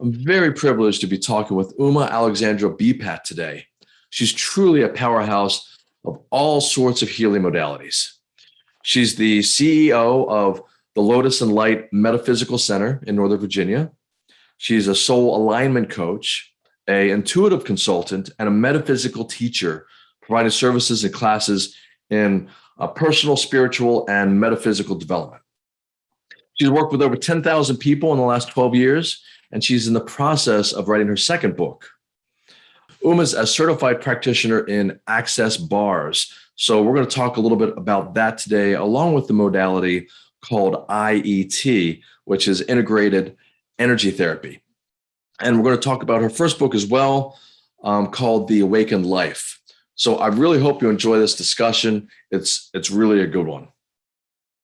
I'm very privileged to be talking with Uma Alexandra Bepat today. She's truly a powerhouse of all sorts of healing modalities. She's the CEO of the Lotus and Light Metaphysical Center in Northern Virginia. She's a soul alignment coach, a intuitive consultant, and a metaphysical teacher, providing services and classes in uh, personal, spiritual, and metaphysical development. She's worked with over 10,000 people in the last 12 years, and she's in the process of writing her second book. Uma's a certified practitioner in access bars. So we're going to talk a little bit about that today, along with the modality called IET, which is integrated energy therapy. And we're going to talk about her first book as well, um, called The Awakened Life. So I really hope you enjoy this discussion. It's, it's really a good one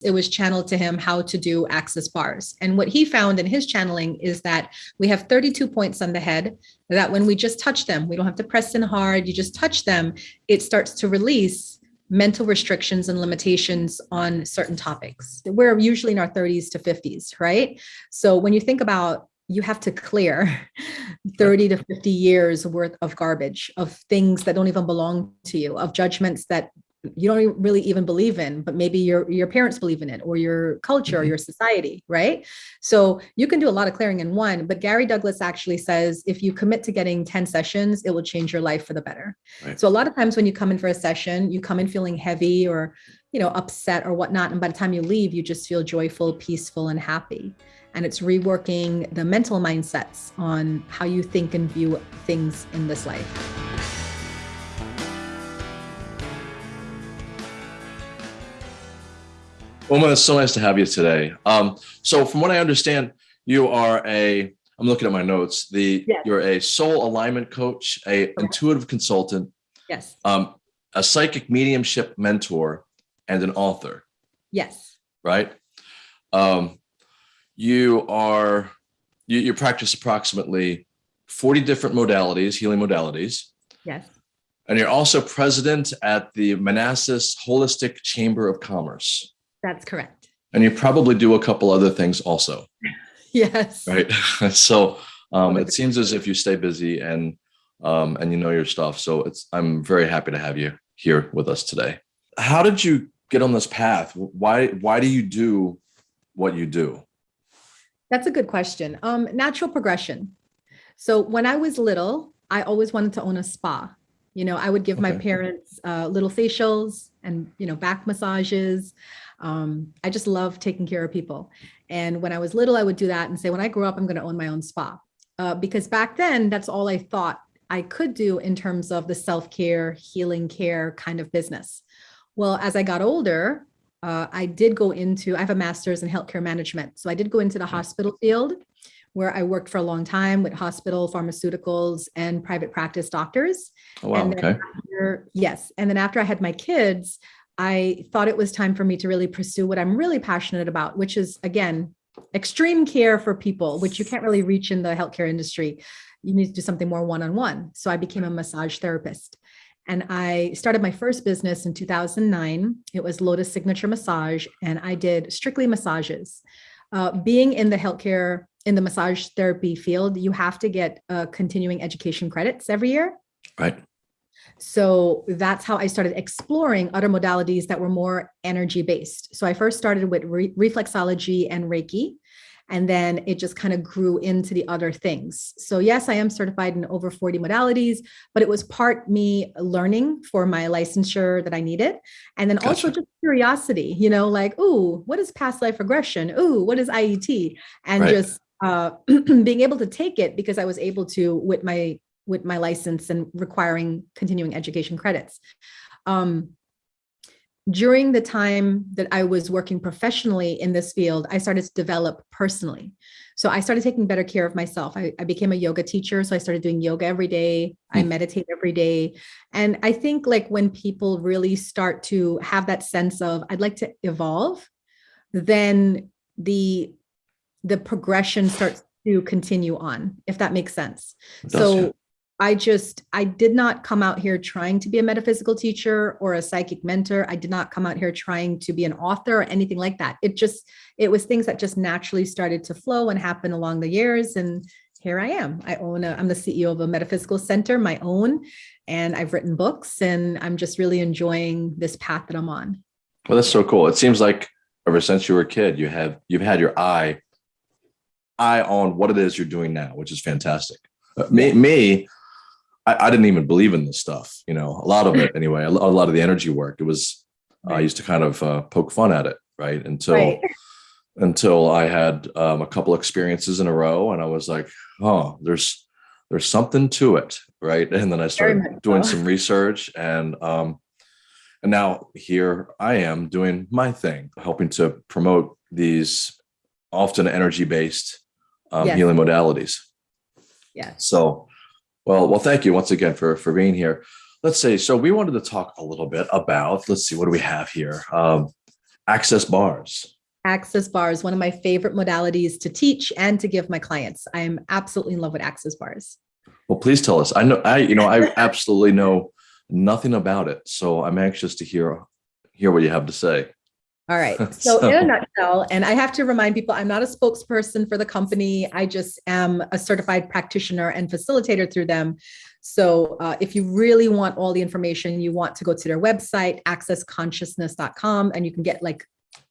it was channeled to him how to do access bars. And what he found in his channeling is that we have 32 points on the head that when we just touch them, we don't have to press in hard, you just touch them, it starts to release mental restrictions and limitations on certain topics. We're usually in our 30s to 50s, right? So when you think about you have to clear 30 to 50 years worth of garbage, of things that don't even belong to you, of judgments that you don't really even believe in, but maybe your, your parents believe in it or your culture or mm-hmm. your society, right? So you can do a lot of clearing in one, but Gary Douglas actually says, if you commit to getting 10 sessions, it will change your life for the better. Right. So a lot of times when you come in for a session, you come in feeling heavy or, you know, upset or whatnot. And by the time you leave, you just feel joyful, peaceful, and happy. And it's reworking the mental mindsets on how you think and view things in this life. Uma, it's so nice to have you today. Um, so from what I understand, you are a, I'm looking at my notes, the yes. you're a soul alignment coach, a okay. intuitive consultant, yes, um, a psychic mediumship mentor, and an author. Yes. Right. Um, you are, you, you practice approximately 40 different modalities, healing modalities. Yes. And you're also president at the Manassas Holistic Chamber of Commerce. That's correct. And you probably do a couple other things also. yes. Right. so um, it seems as if you stay busy and um, and you know your stuff. So it's I'm very happy to have you here with us today. How did you get on this path? Why why do you do what you do? That's a good question. Um, natural progression. So when I was little, I always wanted to own a spa. You know, I would give okay. my parents uh, little facials and, you know, back massages. Um, I just love taking care of people. And when I was little, I would do that and say, when I grow up, I'm going to own my own spa. Uh, because back then, that's all I thought I could do in terms of the self-care, healing care kind of business. Well, as I got older, uh, I did go into, I have a master's in healthcare management. So I did go into the hospital field where I worked for a long time with hospital, pharmaceuticals, and private practice doctors. Oh, wow, and okay. After, yes. And then after I had my kids, I thought it was time for me to really pursue what I'm really passionate about, which is, again, extreme care for people, which you can't really reach in the healthcare industry. You need to do something more one-on-one. -on -one. So I became a massage therapist. And I started my first business in 2009. It was Lotus Signature Massage, and I did strictly massages. Uh, being in the healthcare, in the massage therapy field, you have to get uh, continuing education credits every year. Right. So that's how I started exploring other modalities that were more energy based. So I first started with re reflexology and Reiki, and then it just kind of grew into the other things. So yes, I am certified in over 40 modalities, but it was part me learning for my licensure that I needed. And then gotcha. also just curiosity, you know, like, ooh, what is past life regression? Ooh, what is IET? And right. just uh, being able to take it because I was able to with my with my license and requiring continuing education credits. Um, during the time that I was working professionally in this field, I started to develop personally. So I started taking better care of myself. I, I became a yoga teacher. So I started doing yoga every day. I hmm. meditate every day. And I think like when people really start to have that sense of, I'd like to evolve, then the, the progression starts to continue on, if that makes sense. So I just, I did not come out here trying to be a metaphysical teacher or a psychic mentor. I did not come out here trying to be an author or anything like that. It just, it was things that just naturally started to flow and happen along the years. And here I am. I own a, I'm the CEO of a metaphysical center, my own, and I've written books and I'm just really enjoying this path that I'm on. Well, that's so cool. It seems like ever since you were a kid, you have you've had your eye eye on what it is you're doing now, which is fantastic. Me, me I, I, didn't even believe in this stuff. You know, a lot of it anyway. A, lot of the energy work. It was. I used to kind of uh, poke fun at it, right? Until right. until I had um, a couple experiences in a row, and I was like, oh, there's there's something to it, right? And then I started doing so. some research, and um, and now here I am doing my thing, helping to promote these often energy based um, yes. healing modalities. Yeah. So, well, well, thank you once again for for being here. Let's see. So we wanted to talk a little bit about. Let's see. What do we have here? Um, access bars. Access bars, one of my favorite modalities to teach and to give my clients. I'm absolutely in love with access bars. Well, please tell us. I know I, you know, I absolutely know nothing about it. So I'm anxious to hear hear what you have to say. All right. So, so, in a nutshell, and I have to remind people, I'm not a spokesperson for the company. I just am a certified practitioner and facilitator through them. So uh, if you really want all the information, you want to go to their website, accessconsciousness.com, and you can get like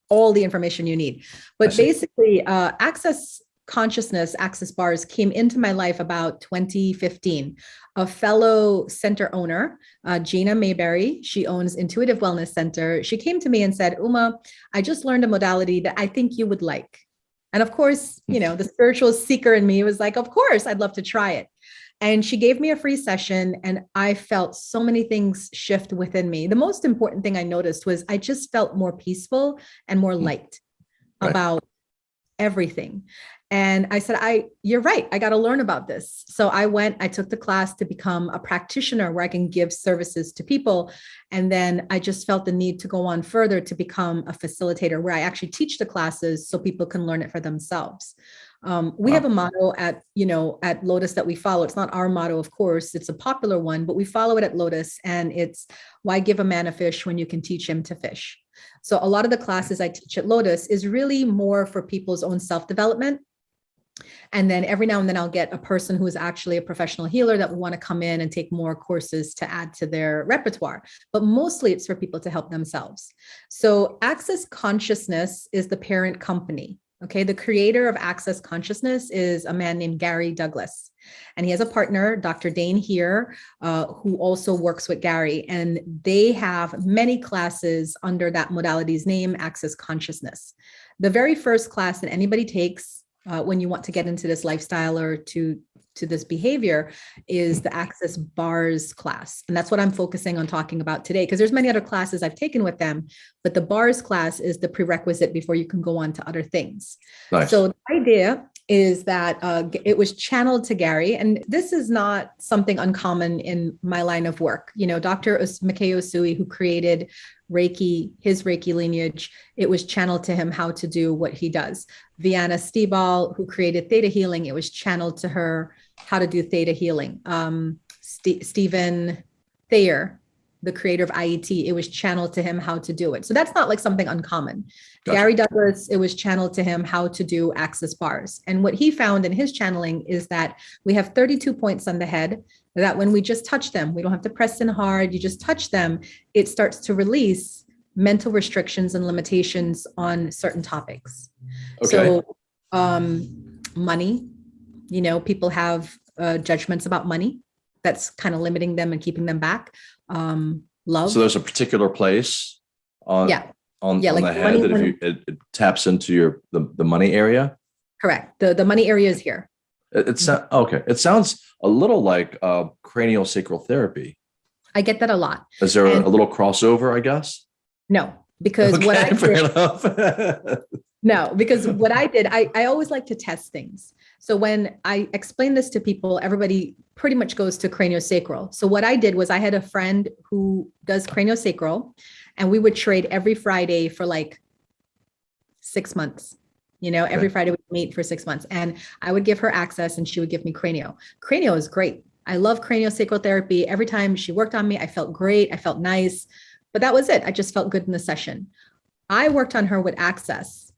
all the information you need. But basically, uh, Access consciousness access bars came into my life about 2015 a fellow center owner uh, gina mayberry she owns intuitive wellness center. She came to me and said uma i just learned a modality that i think you would like. And of course you know the spiritual seeker in me was like of course i'd love to try it. And she gave me a free session and i felt so many things shift within me. The most important thing i noticed was i just felt more peaceful and more hmm. light right. about everything and I said, I, you're right. I got to learn about this. So I went, I took the class to become a practitioner where I can give services to people. And then I just felt the need to go on further to become a facilitator where I actually teach the classes so people can learn it for themselves. Um, we wow. have a motto at, you know, at Lotus that we follow. It's not our motto, of course, it's a popular one, but we follow it at Lotus and it's why give a man a fish when you can teach him to fish? So a lot of the classes I teach at Lotus is really more for people's own self-development and then every now and then I'll get a person who is actually a professional healer that will want to come in and take more courses to add to their repertoire. But mostly it's for people to help themselves. So Access Consciousness is the parent company. Okay, the creator of Access Consciousness is a man named Gary Douglas. And he has a partner, Dr. Dain Heer, uh, who also works with Gary. And they have many classes under that modality's name, Access Consciousness. The very first class that anybody takes uh, when you want to get into this lifestyle or to to this behavior is the access bars class and that's what i'm focusing on talking about today because there's many other classes i've taken with them but the bars class is the prerequisite before you can go on to other things nice. so the idea is that uh, it was channeled to Gary. And this is not something uncommon in my line of work. You know, Dr. Mackey Usui, who created Reiki, his Reiki lineage, it was channeled to him how to do what he does. Vianna Stibal, who created Theta Healing, it was channeled to her how to do Theta Healing. Um, St Stevan Thayer, the creator of IET, it was channeled to him how to do it. So that's not like something uncommon. Gotcha. Gary Douglas, it was channeled to him how to do access bars. And what he found in his channeling is that we have 32 points on the head that when we just touch them, we don't have to press in hard, you just touch them, it starts to release mental restrictions and limitations on certain topics. Okay. So um, money, you know, people have uh, judgments about money that's kind of limiting them and keeping them back um, love. So there's a particular place on yeah on, yeah, on like the head that if you it, it, taps into your the, the money area. Correct. The the money area is here. It, it's okay. It sounds a little like uh, cranial sacral therapy. I get that a lot. Is there and a little crossover? I guess. No, because okay, what I did, no, because what I did, I I always like to test things. So when I explain this to people, everybody pretty much goes to craniosacral. So what I did was I had a friend who does craniosacral and we would trade every Friday for like six months. You know, every Friday we meet for six months and I would give her access and she would give me cranio. Cranio is great. I love craniosacral therapy. Every time she worked on me, I felt great. I felt nice, but that was it. I just felt good in the session. I worked on her with access.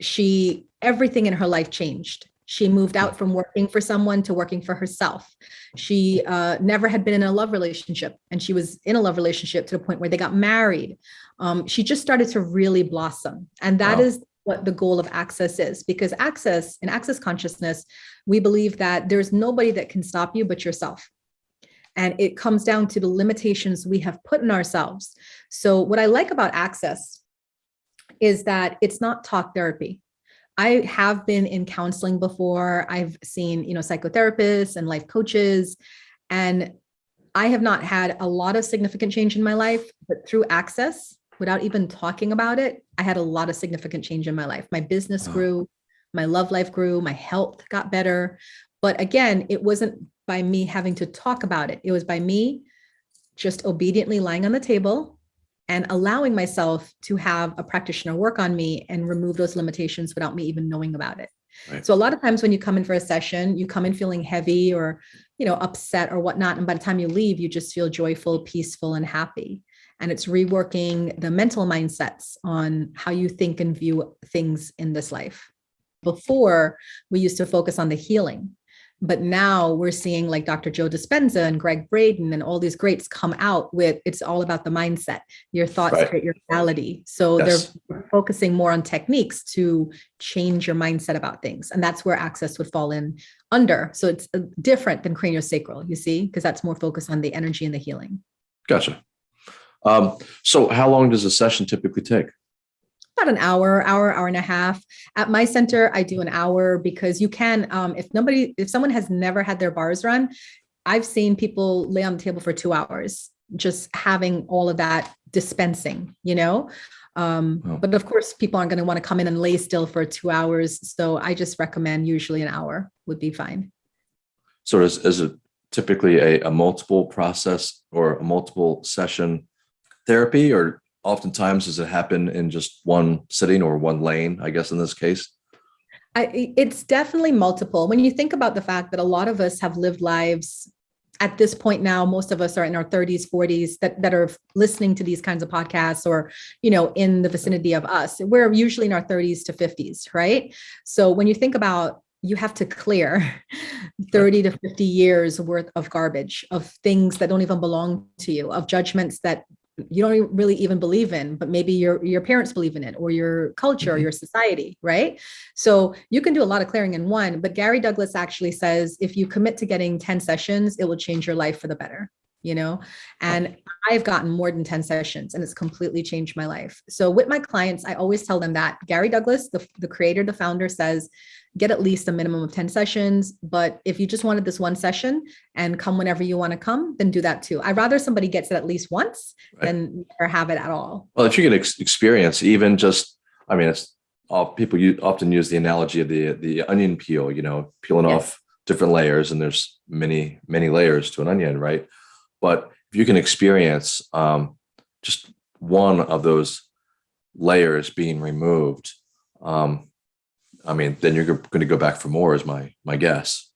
She, everything in her life changed She moved out from working for someone to working for herself. She uh, never had been in a love relationship, and she was in a love relationship to the point where they got married. Um, she just started to really blossom, and that Wow. is what the goal of access is. Because access in access consciousness, we believe that there's nobody that can stop you but yourself. And it comes down to the limitations we have put in ourselves. So what I like about access is that it's not talk therapy. I have been in counseling before. I've seen, you know, psychotherapists and life coaches, and I have not had a lot of significant change in my life, but through access, without even talking about it, I had a lot of significant change in my life. My business Wow. grew, my love life grew, my health got better. But again, it wasn't by me having to talk about it. It was by me just obediently lying on the table and allowing myself to have a practitioner work on me and remove those limitations without me even knowing about it. Right. So a lot of times when you come in for a session, you come in feeling heavy or, you know, upset or whatnot. And by the time you leave, you just feel joyful, peaceful, and happy. And it's reworking the mental mindsets on how you think and view things in this life. Before, we used to focus on the healing. But now we're seeing like Dr. Joe Dispenza and Gregg Braden and all these greats come out with it's all about the mindset. Your thoughts Right. create your reality. So Yes. they're focusing more on techniques to change your mindset about things. And that's where access would fall in under. So it's uh, different than craniosacral, you see, because that's more focused on the energy and the healing. Gotcha. Um, so how long does a session typically take? About an hour, hour, hour and a half. At my center, I do an hour because you can, um, if nobody, if someone has never had their bars run, I've seen people lay on the table for two hours, just having all of that dispensing, you know? Um, Wow. But of course, people aren't going to want to come in and lay still for two hours. So I just recommend usually an hour would be fine. So is, is it typically a, a multiple process or a multiple session therapy, or oftentimes does it happen in just one sitting or one lane, I guess in this case? I, it's definitely multiple. When you think about the fact that a lot of us have lived lives at this point now, most of us are in our 30s, 40s that, that are listening to these kinds of podcasts or, you know, in the vicinity of us. We're usually in our 30s to 50s, right? So when you think about you have to clear 30 to 50 years worth of garbage, of things that don't even belong to you, of judgments that you don't really even believe in, but maybe your your parents believe in it or your culture or Mhm. your society, right? So you can do a lot of clearing in one, but Gary Douglas actually says if you commit to getting 10 sessions, it will change your life for the better, you know? And I've gotten more than 10 sessions and it's completely changed my life. So with my clients, I always tell them that Gary Douglas, the, the creator, the founder says, get at least a minimum of 10 sessions. But if you just wanted this one session and come whenever you want to come, then do that too. I'd rather somebody gets it at least once Right. than never have it at all. Well, if you can ex- experience even just, I mean, it's all people u- often use the analogy of the the onion peel, you know, peeling Yes. off different layers, and there's many many layers to an onion, right? But if you can experience um, just one of those layers being removed, um, I mean, then you're going to go back for more, is my my guess.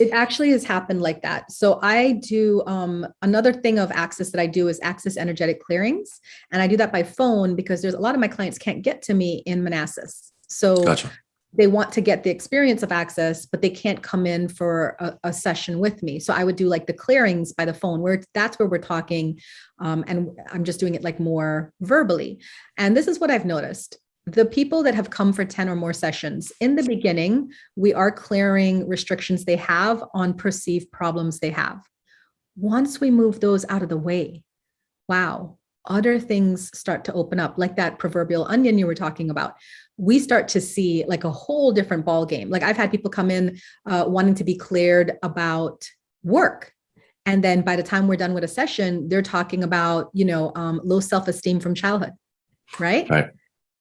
It actually has happened like that. So I do um, another thing of access that I do is access energetic clearings. And I do that by phone because there's a lot of my clients can't get to me in Manassas. So Gotcha. They want to get the experience of access, but they can't come in for a, a session with me. So I would do like the clearings by the phone where that's where we're talking. Um, and I'm just doing it like more verbally. And this is what I've noticed. The people that have come for 10 or more sessions, in the beginning, we are clearing restrictions they have on perceived problems they have. Once we move those out of the way, wow, other things start to open up, like that proverbial onion you were talking about. We start to see like a whole different ball game. Like I've had people come in uh, wanting to be cleared about work. And then by the time we're done with a session, they're talking about, you know, um, low self-esteem from childhood, right? Right.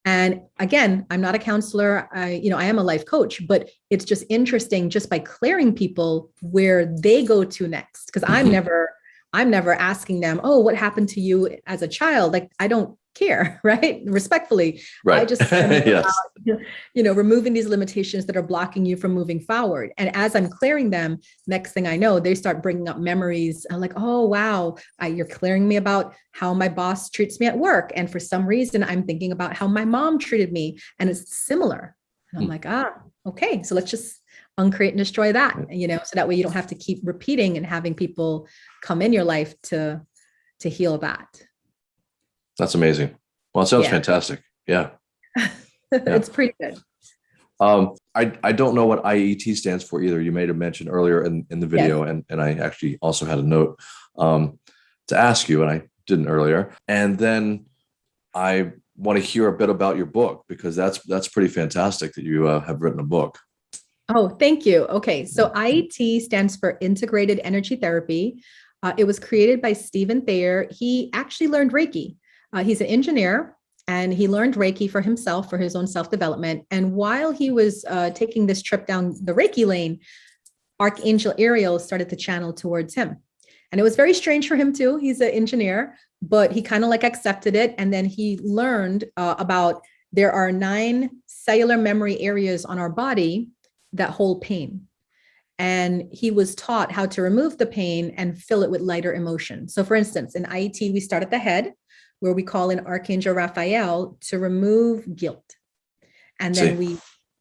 And again, I'm not a counselor. I, you know, I am a life coach, but it's just interesting just by clearing people where they go to next. Because I'm Mhm. never, I'm never asking them, oh, what happened to you as a child? Like I don't care, right? Respectfully, Right. just tell them yes. you know, removing these limitations that are blocking you from moving forward. And as I'm clearing them, next thing I know, they start bringing up memories. I'm like, oh, wow, I, you're clearing me about how my boss treats me at work. And for some reason, I'm thinking about how my mom treated me. And it's similar. And I'm Hmm. like, ah, okay. So let's just uncreate and destroy that, you know, so that way you don't have to keep repeating and having people come in your life to to heal that. That's amazing. Well, it sounds Yeah. fantastic. Yeah. it's pretty good. Um, I, I don't know what IET stands for either. You made a mention earlier in, in the video, and, and I actually also had a note um, to ask you, and I didn't earlier. And then I want to hear a bit about your book because that's that's pretty fantastic that you uh, have written a book. Oh, thank you. Okay, so IET stands for Integrated Energy Therapy. Uh, it was created by Stevan Thayer. He actually learned Reiki. Uh, he's an engineer and he learned Reiki for himself for his own self development. And while he was uh, taking this trip down the Reiki lane, Archangel Ariel started to channel towards him. And it was very strange for him too. He's an engineer, but he kind of like accepted it. And then he learned uh, about there are nine cellular memory areas on our body that whole pain. And he was taught how to remove the pain and fill it with lighter emotion. So, for instance, in IET, we start at the head, where we call in Archangel Raphael to remove guilt. And then See. we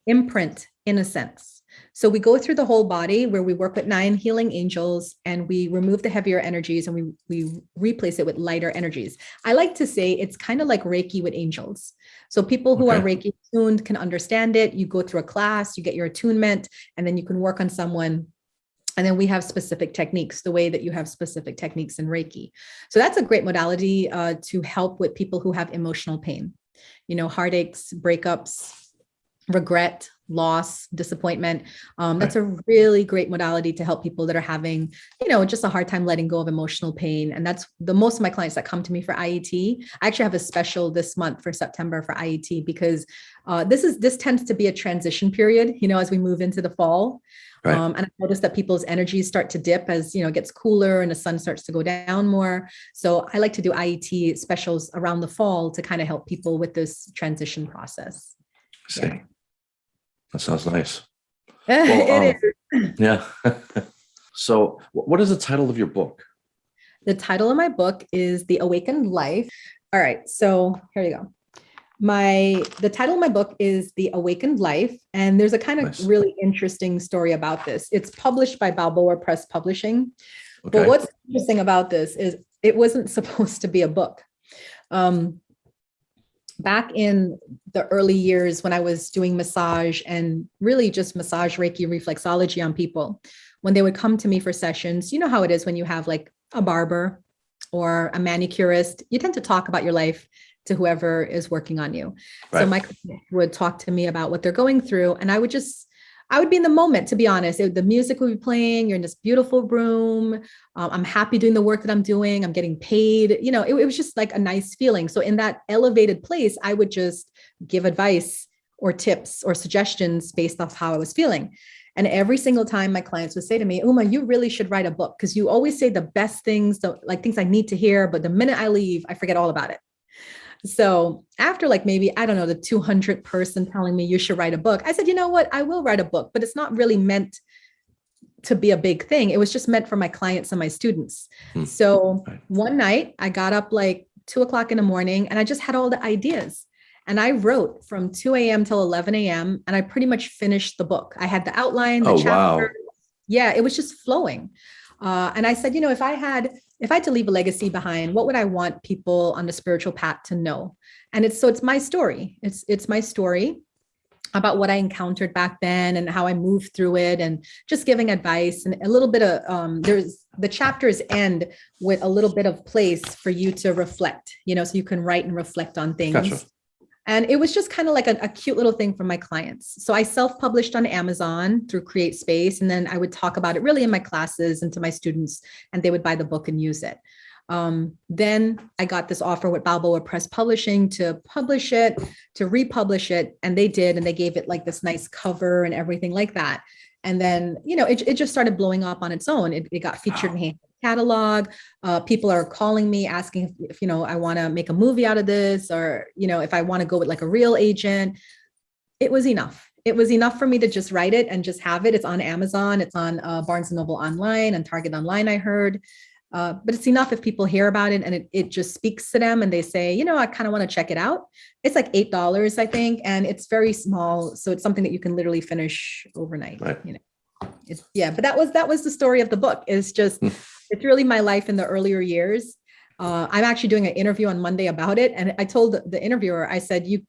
imprint innocence. So we go through the whole body where we work with nine healing angels and we remove the heavier energies and we, we replace it with lighter energies. I like to say it's kind of like Reiki with angels. So people who are Reiki tuned can understand it. You go through a class, you get your attunement, and then you can work on someone. And then we have specific techniques, the way that you have specific techniques in Reiki. So that's a great modality uh, to help with people who have emotional pain, you know, heartaches, breakups, regret, loss, disappointment. Um, that's a really great modality to help people that are having, you know, just a hard time letting go of emotional pain. And that's the most of my clients that come to me for IET. I actually have a special this month for September for IET because uh, this is this tends to be a transition period, you know, as we move into the fall. Right. Um, and I noticed that people's energies start to dip as you know it gets cooler and the sun starts to go down more. So I like to do IET specials around the fall to kind of help people with this transition process. See, Yeah. that sounds nice. It um. Yeah. so, what is the title of your book? The title of my book is The Awakened Life. All right, so here you go. My the title of my book is The Awakened Life, and there's a kind of Nice. really interesting story about this. It's published by Balboa Press Publishing. Okay. But what's interesting about this is it wasn't supposed to be a book. Um, back in the early years when I was doing massage and really just massage Reiki reflexology on people, when they would come to me for sessions, you know how it is when you have like a barber or a manicurist, you tend to talk about your life to whoever is working on you. So Right. my client would talk to me about what they're going through, and I would just I would be in the moment, to be honest. It- the music would be playing. You're in this beautiful room. Um, I'm happy doing the work that I'm doing. I'm getting paid. You know, it, it was just like a nice feeling. So in that elevated place, I would just give advice or tips or suggestions based off how I was feeling. And every single time my clients would say to me, Uma, you really should write a book because you always say the best things, the, like things I need to hear. But the minute I leave, I forget all about it. So after like maybe, I don't know, the 200 person telling me you should write a book, I said, you know what? I will write a book, but it's not really meant to be a big thing. It was just meant for my clients and my students. Hmm. So one night I got up like two o'clock in the morning and I just had all the ideas. And I wrote from 2 a.m. till 11 a.m. and I pretty much finished the book. I had the outline, the Oh, chapter. wow. Yeah, it was just flowing. Uh, and I said, you know, if I had if I had to leave a legacy behind, what would I want people on the spiritual path to know? And it's so it's my story. It's it's my story about what I encountered back then and how I moved through it and just giving advice and a little bit of um there's the chapters end with a little bit of place for you to reflect, you know, so you can write and reflect on things. Gotcha. And it was just kind of like a, a cute little thing for my clients. So I self-published on Amazon through Create Space, and then I would talk about it really in my classes and to my students, and they would buy the book and use it. Um, then I got this offer with Balboa Press Publishing to publish it, to republish it, and they did, and they gave it like this nice cover and everything like that. And then, you know, it, it just started blowing up on its own. It, it got featured in Hand catalog. Uh, people are calling me asking if, you know I want to make a movie out of this, or you know if I want to go with like a real agent. It was enough. It was enough for me to just write it and just have it. It's on Amazon. It's on uh, Barnes and Noble online and Target online. I heard, Uh, but it's enough if people hear about it and it, it just speaks to them and they say, you know, I kind of want to check it out. It's like $8, I think, and it's very small. So it's something that you can literally finish overnight, Right. you know. It's, yeah, but that was that was the story of the book. It's just Hmm. It's really my life in the earlier years. Uh, I'm actually doing an interview on Monday about it, and I told the, interviewer, I said, "You,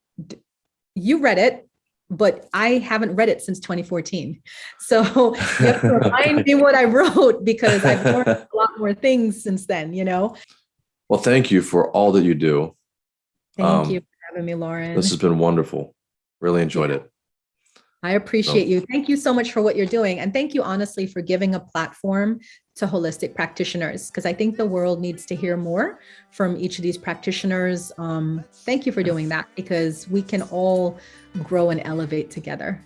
you read it, but I haven't read it since 2014. So you have to remind me what I wrote because I've learned a lot more things since then. You know. Well, thank you for all that you do. Thank Um, you for having me, Lauren. This has been wonderful. Really enjoyed it. I appreciate you. Thank you so much for what you're doing. And thank you honestly for giving a platform to holistic practitioners, because I think the world needs to hear more from each of these practitioners. Um, thank you for doing that because we can all grow and elevate together.